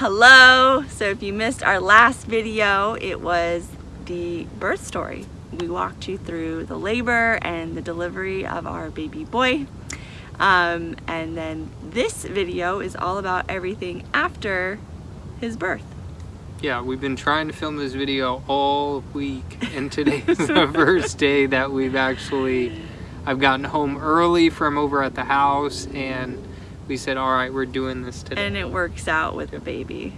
Hello! So if you missed our last video, it was the birth story. We walked you through the labor and the delivery of our baby boy. Um, and then this video is all about everything after his birth. Yeah, we've been trying to film this video all week and today is the first day that we've actually, I've gotten home early from over at the house and we said, all right, we're doing this today. And it works out with the baby.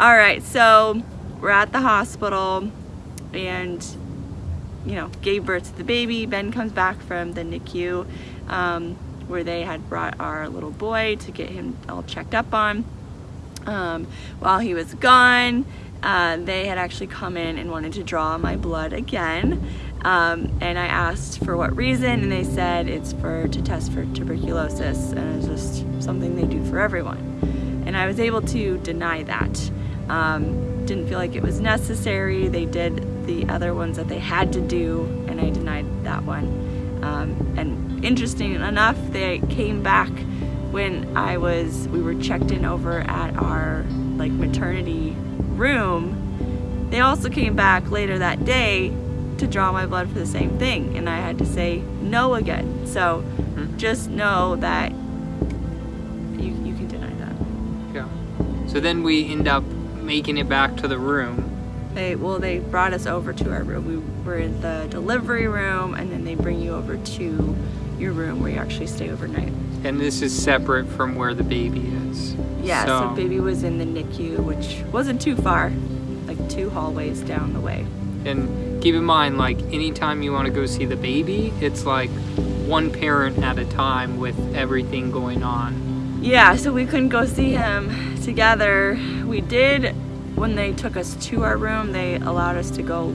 All right, so we're at the hospital and you know, gave birth to the baby. Ben comes back from the NICU um, where they had brought our little boy to get him all checked up on. Um, while he was gone, uh, they had actually come in and wanted to draw my blood again. Um, and I asked for what reason, and they said it's for to test for tuberculosis, and it's just something they do for everyone. And I was able to deny that. Um, didn't feel like it was necessary. They did the other ones that they had to do, and I denied that one. Um, and interesting enough, they came back when I was, we were checked in over at our like maternity room. They also came back later that day to draw my blood for the same thing, and I had to say no again. So mm-hmm. just know that you, you can deny that. Yeah. So then we end up making it back to the room. They well, they brought us over to our room. We were in the delivery room, and then they bring you over to your room where you actually stay overnight. And this is separate from where the baby is. Yeah, so, so baby was in the NICU, which wasn't too far, like two hallways down the way. And keep in mind, like anytime you want to go see the baby, it's like one parent at a time with everything going on yeah, so we couldn't go see him together. We did, when they took us to our room, they allowed us to go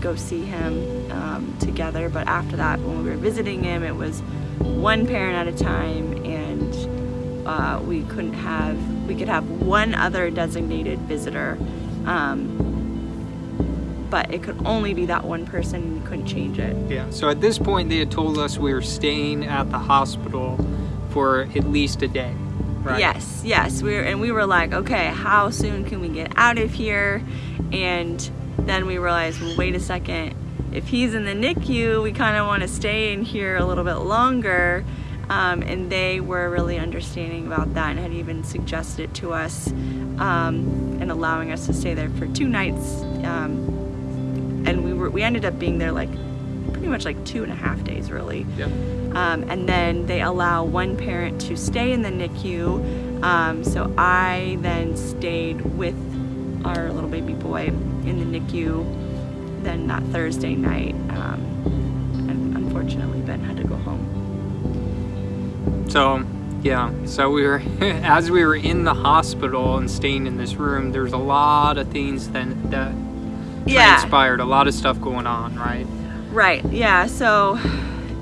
go see him um, together. But after that, when we were visiting him, it was one parent at a time and uh, we couldn't have, we could have one other designated visitor. Um, but it could only be that one person and you couldn't change it. Yeah, so at this point they had told us we were staying at the hospital for at least a day. Right? Yes, yes. We were, and we were like, okay, how soon can we get out of here? And then we realized, well, wait a second. If he's in the NICU, we kind of want to stay in here a little bit longer. Um, and they were really understanding about that and had even suggested it to us um, and allowing us to stay there for two nights. Um, and we were we ended up being there like pretty much like two and a half days really. Yep. Um, and then they allow one parent to stay in the NICU. Um, so I then stayed with our little baby boy in the NICU then that Thursday night. Um, and unfortunately Ben had to go home. So yeah, so we were, as we were in the hospital and staying in this room, there's a lot of things that, that yeah. transpired, a lot of stuff going on, right? Right, yeah, so,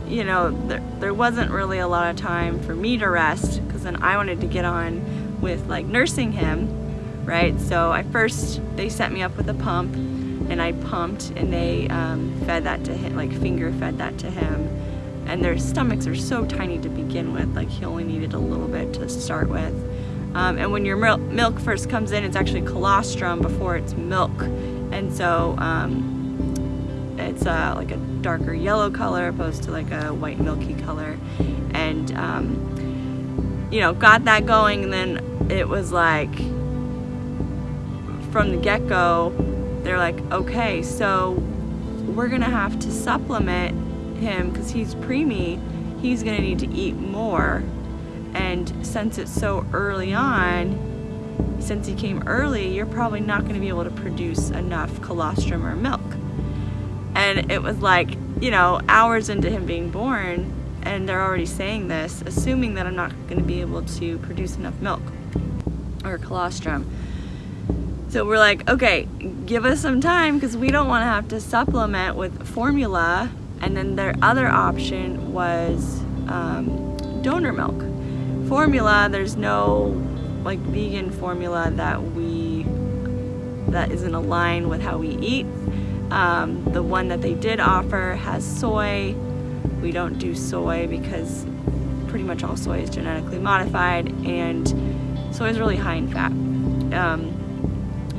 you know, there, there wasn't really a lot of time for me to rest because then I wanted to get on with like nursing him, right? So I first, they set me up with a pump and I pumped and they um, fed that to him, like finger fed that to him. And their stomachs are so tiny to begin with, like he only needed a little bit to start with. Um, and when your milk first comes in, it's actually colostrum before it's milk. And so um, it's uh, like a darker yellow color opposed to like a white milky color. And, um, you know, got that going and then it was like, from the get-go, they're like, okay, so we're gonna have to supplement him because he's preemie, he's gonna need to eat more. And since it's so early on, since he came early, you're probably not to be able to produce enough colostrum or milk. And it was like, you know, hours into him being born, and they're already saying this, assuming that I'm not to be able to produce enough milk or colostrum. So we're like, okay, give us some time because we don't want to have to supplement with formula. And then their other option was um, donor milk. Formula, there's no like vegan formula that we, that isn't aligned with how we eat. Um, the one that they did offer has soy, we don't do soy because pretty much all soy is genetically modified and soy is really high in fat. Um,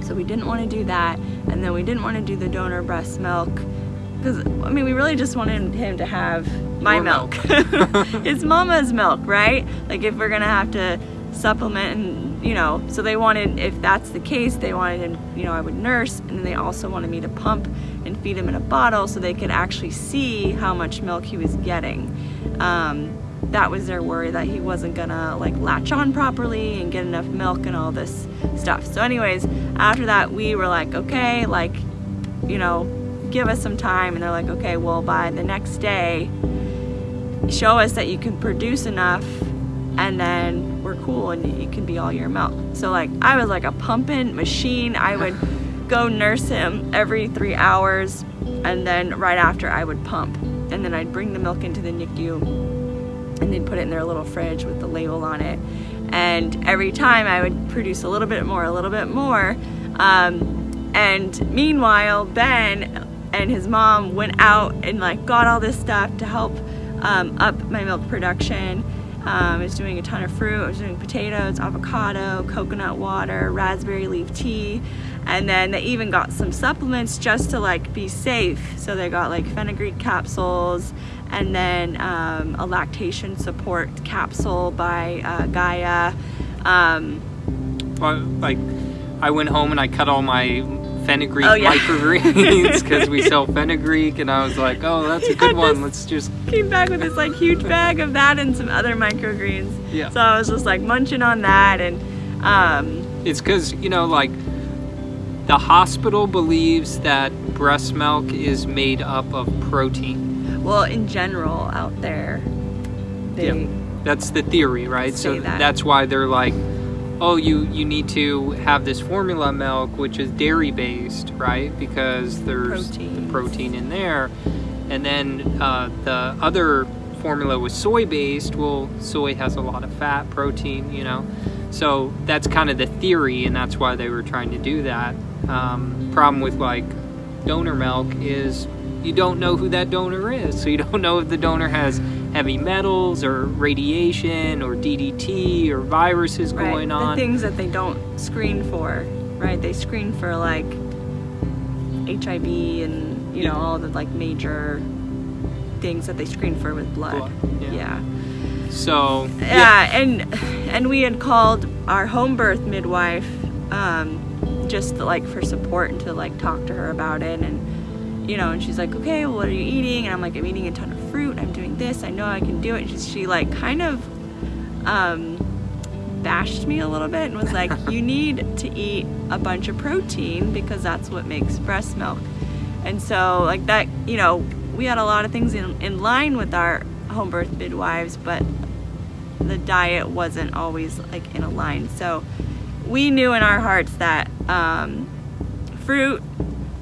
so we didn't want to do that, and then we didn't want to do the donor breast milk because I mean we really just wanted him to have my Your milk. milk. it's mama's milk, right? Like if we're gonna have to supplement and you know, so they wanted if that's the case, they wanted him, you know, I would nurse and then they also wanted me to pump and feed him in a bottle so they could actually see how much milk he was getting. Um, that was their worry that he wasn't gonna like latch on properly and get enough milk and all this stuff. So anyways, after that we were like, okay, like, you know, give us some time and they're like, okay, well by the next day, show us that you can produce enough and then we're cool and you can be all your milk. So like I was like a pumping machine. I would go nurse him every three hours and then right after I would pump. And then I'd bring the milk into the NICU and they'd put it in their little fridge with the label on it. And every time I would produce a little bit more, a little bit more. Um, and meanwhile, Ben and his mom went out and like got all this stuff to help um, up my milk production. Um, I was doing a ton of fruit. I was doing potatoes, avocado, coconut water, raspberry leaf tea, and then they even got some supplements just to like be safe. So they got like fenugreek capsules, and then um, a lactation support capsule by uh, Gaia. Um, Well, like I went home and I cut all my fenugreek Oh, yeah. microgreens because we sell fenugreek, and I was like, oh, that's a good one. Let's just came back with this like huge bag of that and some other microgreens. Yeah. So I was just like munching on that and um, It's because, you know, like the hospital believes that breast milk is made up of protein. well in general out there they Yeah. That's the theory, right? so that. that's why they're like, oh, you, you need to have this formula milk, which is dairy based, right? Because there's the protein in there. And then uh, the other formula was soy based. Well, soy has a lot of fat, protein, you know. So that's kind of the theory, and that's why they were trying to do that. Um, problem with like donor milk is you don't know who that donor is. So you don't know if the donor has heavy metals or radiation or DDT or viruses right, going the on. things that they don't screen for right they screen for like HIV and you know all the like major things that they screen for with blood, Blood, yeah. yeah. So yeah, and and we had called our home birth midwife um, just like for support and to like talk to her about it. And you know and she's like okay well what are you eating? And i'm like i'm eating a ton of fruit. I'm doing this. I know i can do it. And she, she like kind of um, bashed me a little bit and was like you need to eat a bunch of protein because that's what makes breast milk. And so like that you know we had a lot of things in, in line with our home birth midwives but the diet wasn't always like in a line. So we knew in our hearts that um, fruit,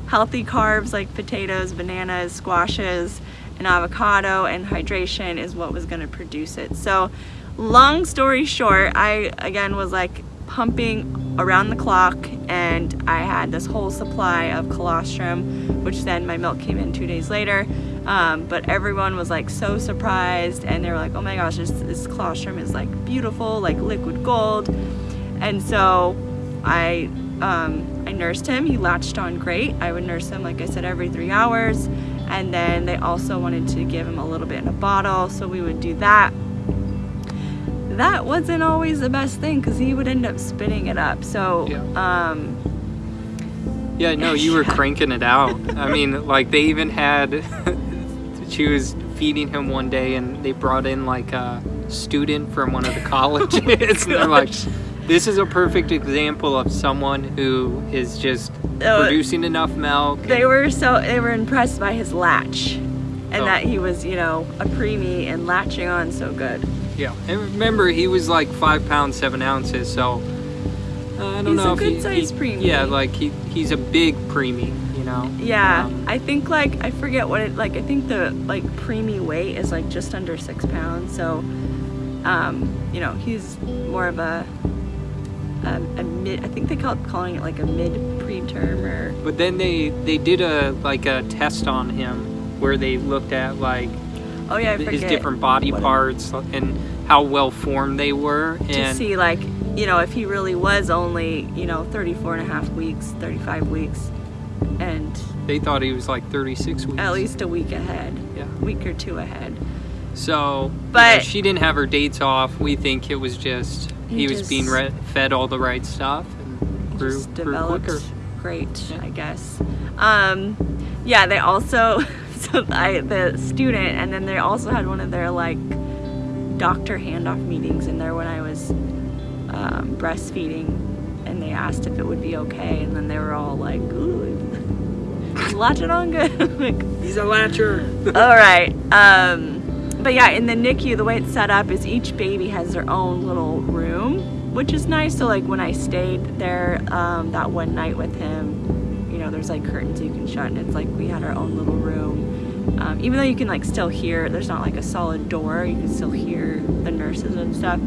healthy carbs like potatoes, bananas, squashes, and avocado, and hydration is what was going to produce it. So, long story short, I again was like pumping around the clock, and I had this whole supply of colostrum, which then my milk came in two days later. Um, but everyone was like so surprised, and they were like, "Oh my gosh, this, this colostrum is like beautiful, like liquid gold." And so I um, I nursed him. He latched on great. I would nurse him, like I said, every three hours. And then they also wanted to give him a little bit in a bottle, so we would do that. That wasn't always the best thing because he would end up spitting it up. So, Yeah. um, Yeah, no, you were cranking it out. I mean, like they even had. she was feeding him one day, and they brought in like a student from one of the colleges, and they're like, "This is a perfect example of someone who is just Oh, producing enough milk." they were so they were impressed by his latch, and Oh. that he was, you know, a preemie and latching on so good. Yeah, and remember he was like five pounds seven ounces, so uh, I don't He's know a if he- good-sized he, preemie. Yeah, like he he's a big preemie, you know. Yeah, Um, I think like I forget what it like. I think the like preemie weight is like just under six pounds. So, um, you know, he's more of a a, a mid. I think they call calling it like a mid preterm or But then they they did a like a test on him where they looked at like Oh yeah, I his forget different body what it- parts and how well formed they were. to see like you know if he really was only you know 34 and a half weeks 35 weeks and they thought he was like 36 weeks. at least a week ahead Yeah. week or two ahead So, you know, But- she didn't have her dates off. We think it was just he, He was just- being re- fed all the right stuff and grew, just grew quicker. great Yeah. i guess um yeah they also so I, the student and then they also had one of their like doctor handoff meetings in there when i was um, breastfeeding and they asked if it would be okay and then they were all like ooh latch it on good like He's a latcher. all right. Um, but yeah, in the NICU, the way it's set up is each baby has their own little room, which is nice. So like when I stayed there um, that one night with him, you know, there's like curtains you can shut, and it's like we had our own little room. Um, even though you can like still hear, there's not like a solid door. You can still hear the nurses and stuff.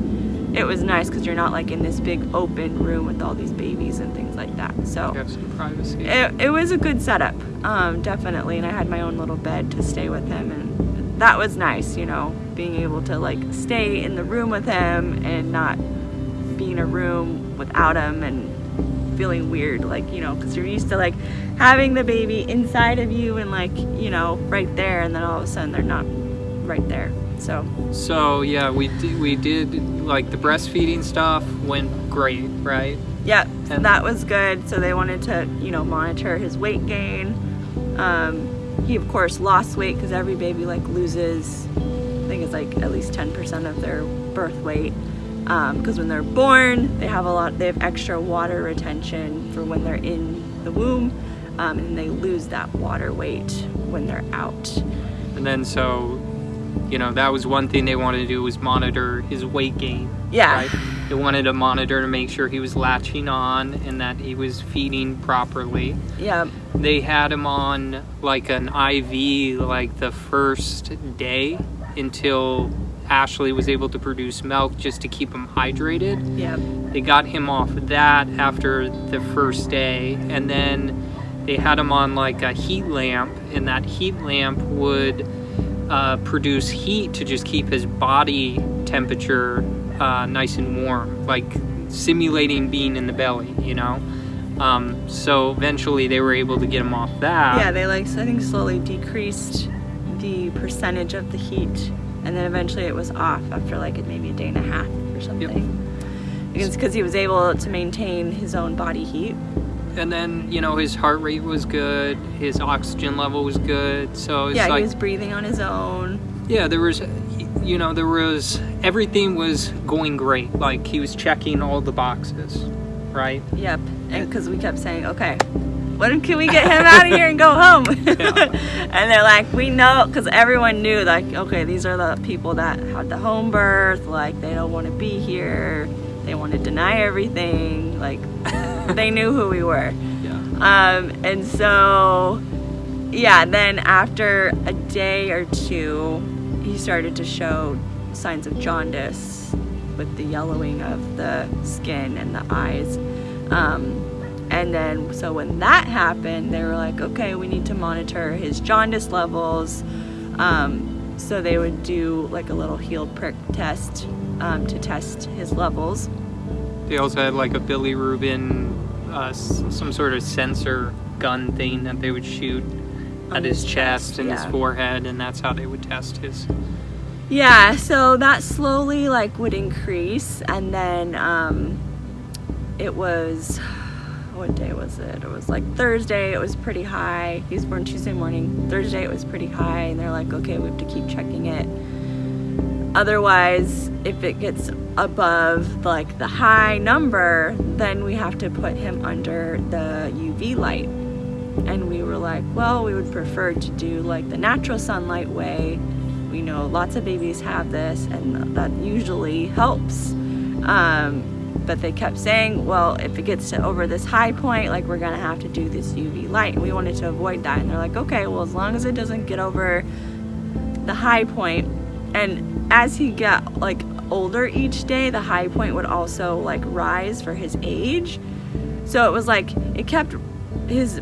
It was nice because you're not like in this big open room with all these babies and things like that. So you have some privacy. it, it was a good setup um, definitely and i had my own little bed to stay with him and that was nice you know being able to like stay in the room with him and not be in a room without him and feeling weird like you know because you're used to like having the baby inside of you and like you know right there and then all of a sudden they're not right there so. So yeah, we did, we did like the breastfeeding stuff went great, right? yeah And- that was good so they wanted to you know monitor his weight gain. Um, he of course lost weight because every baby like loses i think it's like at least 10% of their birth weight because when they're born they have a lot they have extra water retention for when they're in the womb um, and they lose that water weight when they're out And then so, you know, that was one thing they wanted to do was monitor his weight gain. Yeah. Right? They wanted to monitor to make sure he was latching on and that he was feeding properly. yeah They had him on like an IV like the first day until Ashley was able to produce milk just to keep him hydrated. yeah They got him off that after the first day, and then they had him on like a heat lamp, and that heat lamp would uh, produce heat to just keep his body temperature uh, nice and warm, like simulating being in the belly, you know. Um, so eventually, they were able to get him off that. yeah they like i think slowly decreased the percentage of the heat and then eventually it was off after like maybe a day and a half or something. It's because he was able to maintain his own body heat. And then you know his heart rate was good, his oxygen level was good, so it's yeah like he was breathing on his own. Yeah, there was, you know, there was everything was going great. Like he was checking all the boxes, right? Yep, and because we kept saying, okay, when can we get him out of here and go home? and they're like, we know, because everyone knew, like, okay, these are the people that had the home birth, like, they don't want to be here, they want to deny everything, like, they knew who we were. Yeah. Um, and so, yeah, then after a day or two, he started to show signs of jaundice with the yellowing of the skin and the eyes. Um, and then, so when that happened, they were like, okay, we need to monitor his jaundice levels. Um, so they would do like a little heel prick test um, to test his levels. They also had like a bilirubin, uh, some sort of sensor gun thing that they would shoot at his, his chest, chest, and yeah. his forehead, and that's how they would test his. Yeah, so that slowly like would increase and then um it was what day was it? It was like Thursday, it was pretty high. He was born Tuesday morning. Thursday it was pretty high and they're like, okay, we have to keep checking it. Otherwise, if it gets above like the high number, then we have to put him under the UV light. And we were like, well, we would prefer to do like the natural sunlight way. We know lots of babies have this, and that usually helps. Um, but they kept saying, well, if it gets to over this high point, like we're gonna have to do this UV light. And we wanted to avoid that. And they're like, okay, well, as long as it doesn't get over the high point. and as he got like older each day, the high point would also like rise for his age. So it was like it kept his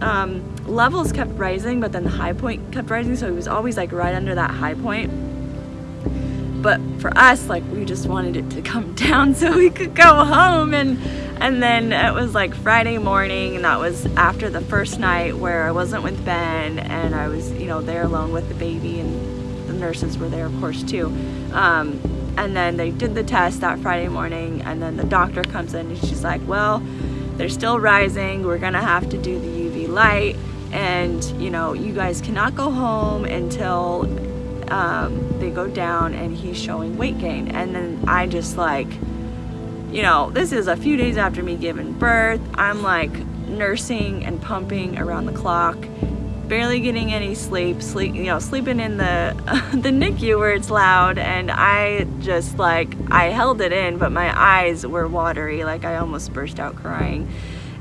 um, levels kept rising, but then the high point kept rising, so he was always like right under that high point. But for us, like we just wanted it to come down so we could go home and and then it was like Friday morning and that was after the first night where I wasn't with Ben and I was, you know, there alone with the baby and the nurses were there of course too. Um, and then they did the test that Friday morning and then the doctor comes in and she's like, well, they're still rising. We're gonna have to do the UV light and you know, you guys cannot go home until um, they go down and he's showing weight gain. And then I just like, you know, this is a few days after me giving birth. I'm like nursing and pumping around the clock, barely getting any sleep, sleep, you know, sleeping in the the NICU where it's loud, and I just like I held it in, but my eyes were watery, like I almost burst out crying,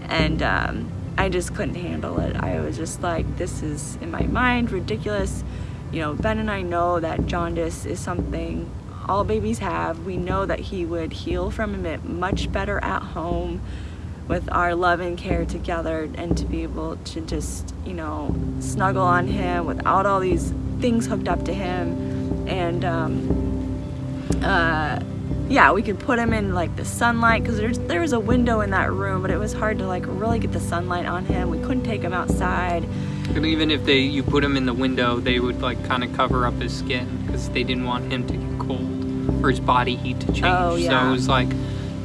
and um, I just couldn't handle it. I was just like, this is in my mind ridiculous. You know, Ben and I know that jaundice is something all babies have. We know that he would heal from it much better at home with our love and care together and to be able to just, you know, snuggle on him without all these things hooked up to him. And, um, uh, yeah, we could put him in like the sunlight because there's there was a window in that room, but it was hard to like really get the sunlight on him. We couldn't take him outside. And even if they you put him in the window, they would like kind of cover up his skin because they didn't want him to get cold or his body heat to change. Oh, yeah. So it was like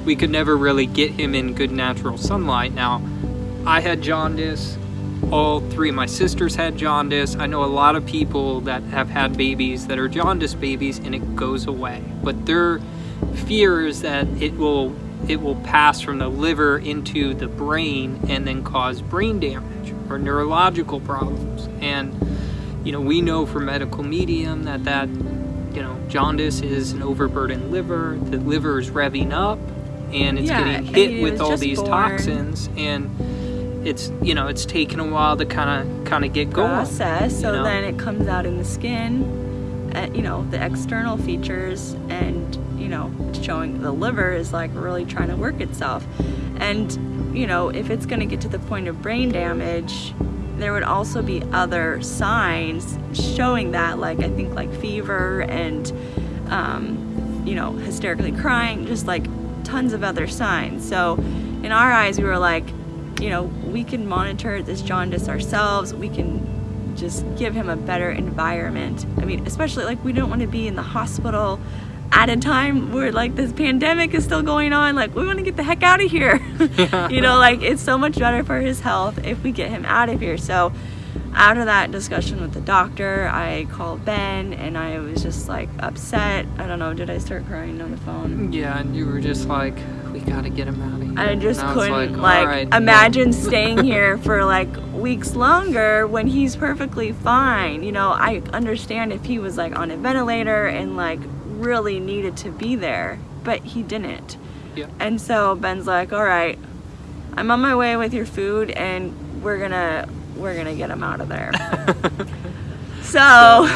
we could never really get him in good natural sunlight. Now, I had jaundice. All three of my sisters had jaundice. I know a lot of people that have had babies that are jaundice babies and it goes away. But their fear is that it will it will pass from the liver into the brain and then cause brain damage or neurological problems. And you know, we know from medical medium that that you know, jaundice is an overburdened liver. The liver is revving up and it's Yeah, getting hit with all these born. toxins and it's you know it's taken a while to kind of kind of get going process so you know? then it comes out in the skin uh, you know the external features and know showing the liver is like really trying to work itself and you know if it's going to get to the point of brain damage there would also be other signs showing that like i think like fever and um, you know hysterically crying just like tons of other signs so in our eyes we were like you know, we can monitor this jaundice ourselves. We can just give him a better environment. I mean, especially like we don't want to be in the hospital at a time where like this pandemic is still going on. Like we want to get the heck out of here. you know, like it's so much better for his health if we get him out of here. So after that discussion with the doctor, I called Ben and I was just like upset. I don't know, did I start crying on the phone? yeah and you were just like we gotta get him out of here I just And couldn't all like, right, well, imagine staying here for like weeks longer when he's perfectly fine. You know, I understand if he was like on a ventilator and like really needed to be there, but he didn't. Yeah. And so Ben's like, "All right, I'm on my way with your food and we're going to we're going to get him out of there." so,